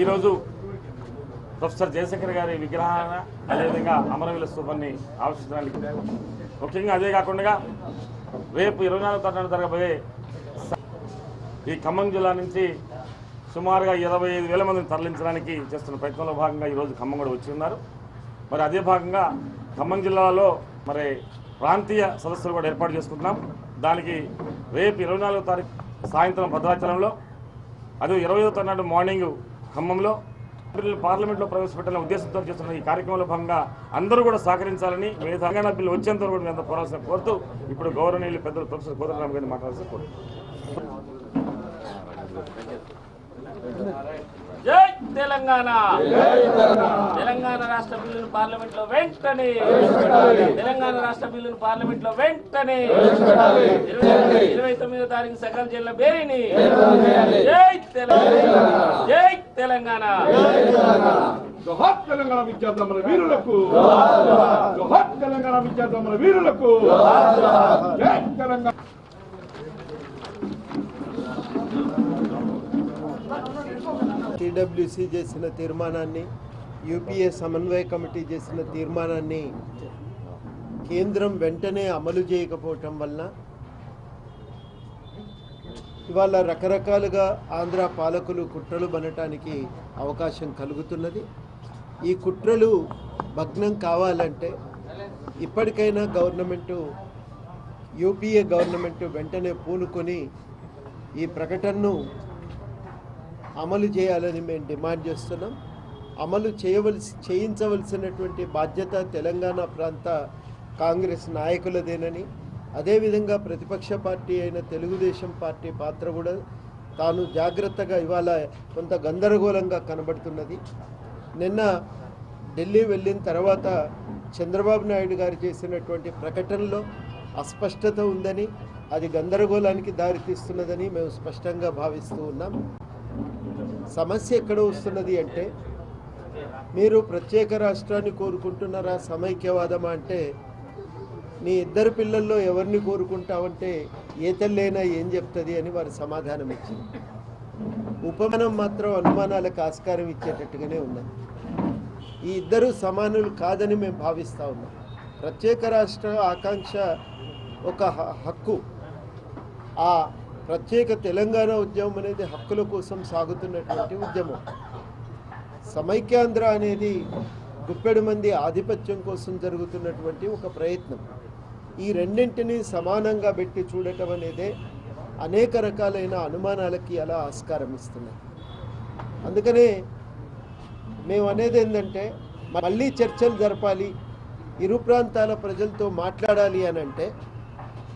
ఈరోజు ప్రొఫెసర్ జయశంకర్ గారి విగ్రహాన అదేవిధంగా అమరవీల స్థూపాన్ని ఆవిష్కరించడానికి ముఖ్యంగా అదే కాకుండా రేపు ఇరవై నాలుగు తారీఖున జరగబోయే ఈ ఖమ్మం జిల్లా నుంచి సుమారుగా ఇరవై ఐదు వేల మందిని తరలించడానికి చేస్తున్న ప్రయత్నంలో భాగంగా ఈరోజు ఖమ్మం కూడా వచ్చి ఉన్నారు. మరి అదే భాగంగా ఖమ్మం జిల్లాలో మరి ప్రాంతీయ సదస్సులు కూడా ఏర్పాటు చేసుకుంటున్నాం. దానికి రేపు ఇరవై నాలుగో తారీఖు సాయంత్రం భద్రాచలంలో అదే ఇరవై ఐదో తారీఖు మార్నింగ్ ఖమ్మంలో బిల్లు పార్లమెంట్లో ప్రవేశపెట్టాలనే ఉద్దేశంతో చేస్తున్న ఈ కార్యక్రమంలో భాగంగా అందరూ కూడా సహకరించాలని మీ తెలంగాణ బిల్లు వచ్చేంత కూడా మీ అంతా పోరాల్సిన కోరుతూ ఇప్పుడు గౌరవనీయులు పెద్దలు ప్రొఫెసర్ కోదండరామ్ గారిని మాట్లాడాల్సిన కోరుతున్నాను జై తెలంగాణ! తెలంగాణ రాష్ట్ర బిల్లును పార్లమెంట్లో వెంటనే తెలంగాణ రాష్ట్ర బిల్లును పార్లమెంట్లో వెంటనే ఇరవై- తొమ్మిదో తారీఖు సకల జిల్లా బేరీని జై తెలంగాణ! జై తెలంగాణ. జోహార్ తెలంగాణ విద్యార్థుల వీరులకు. జోహార్ తెలంగాణ విద్యార్థుల వీరులకు. జై తెలంగాణ. టీడబ్ల్యూసీ చేసిన తీర్మానాన్ని యూపీఏ సమన్వయ కమిటీ చేసిన తీర్మానాన్ని కేంద్రం వెంటనే అమలు చేయకపోవటం వలన ఇవాళ రకరకాలుగా ఆంధ్ర పాలకులు కుట్రలు బనటానికి అవకాశం కలుగుతున్నది. ఈ కుట్రలు భగ్నం కావాలంటే ఇప్పటికైనా గవర్నమెంటు యూపీఏ గవర్నమెంట్ వెంటనే పూనుకొని ఈ ప్రకటనను అమలు చేయాలని మేము డిమాండ్ చేస్తున్నాం. అమలు చేయవలసి చేయించవలసినటువంటి బాధ్యత తెలంగాణ ప్రాంత కాంగ్రెస్ నాయకులదేనని అదేవిధంగా ప్రతిపక్ష పార్టీ అయిన తెలుగుదేశం పార్టీ పాత్ర కూడా తాను జాగ్రత్తగా ఇవాళ కొంత గందరగోళంగా కనబడుతున్నది. నిన్న ఢిల్లీ వెళ్ళిన తర్వాత చంద్రబాబు నాయుడు గారు చేసినటువంటి ప్రకటనలో అస్పష్టత ఉందని అది గందరగోళానికి దారితీస్తున్నదని మేము స్పష్టంగా భావిస్తూ ఉన్నాం. సమస్య ఎక్కడ వస్తున్నది అంటే మీరు ప్రత్యేక రాష్ట్రాన్ని కోరుకుంటున్నారా సమైక్యవాదమా అంటే నీ ఇద్దరు పిల్లల్లో ఎవరిని కోరుకుంటావంటే ఏ తల్లైనా ఏం చెప్తుంది అని వారు సమాధానం ఇచ్చింది. ఉపమానం మాత్రం అనుమానాలకు ఆస్కారం ఇచ్చేటట్టుగానే ఉన్నది. ఈ ఇద్దరు సమానులు కాదని మేము భావిస్తూ ఉన్నాం. ప్రత్యేక రాష్ట్ర ఆకాంక్ష ఒక హ- హక్కు. ఆ ప్రత్యేక తెలంగాణ ఉద్యమం అనేది హక్కుల కోసం సాగుతున్నటువంటి ఉద్యమం. సమైక్యాంధ్ర అనేది గుప్పెడు మంది ఆధిపత్యం కోసం జరుగుతున్నటువంటి ఒక ప్రయత్నం. ఈ రెండింటిని సమానంగా పెట్టి చూడటం అనేదే అనేక రకాలైన అనుమానాలకి అలా ఆస్కారం ఇస్తున్నాయి అందుకనే మేము అనేది ఏంటంటే మళ్ళీ చర్చలు జరపాలి ఇరు ప్రాంతాల ప్రజలతో మాట్లాడాలి అని అంటే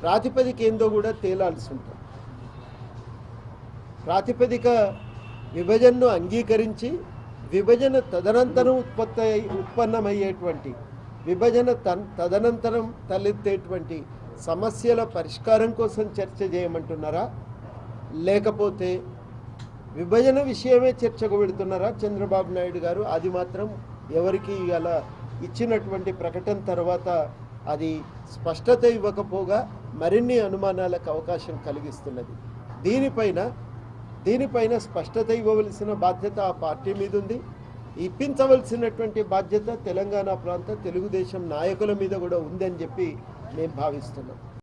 ప్రాతిపదిక ఏందో కూడా తేలాల్సి ఉంటుంది. ప్రాతిపదిక విభజనను అంగీకరించి విభజన తదనంతరం ఉత్పత్తి అయ్యి- ఉత్పన్నమయ్యేటువంటి విభజన తన్ తదనంతరం తలెత్తేటువంటి సమస్యల పరిష్కారం కోసం చర్చ చేయమంటున్నారా? లేకపోతే విభజన విషయమే చర్చకు పెడుతున్నారా? చంద్రబాబు నాయుడు గారు అది మాత్రం ఎవరికి అలా ఇచ్చినటువంటి ప్రకటన తర్వాత అది స్పష్టత ఇవ్వకపోగా మరిన్ని అనుమానాలకు అవకాశం కలిగిస్తున్నది. దీనిపైన దీనిపైన స్పష్టత ఇవ్వవలసిన బాధ్యత ఆ పార్టీ మీద ఉంది ఇప్పించవలసినటువంటి బాధ్యత తెలంగాణ ప్రాంత తెలుగుదేశం నాయకుల మీద కూడా ఉందని చెప్పి మేము భావిస్తున్నాం.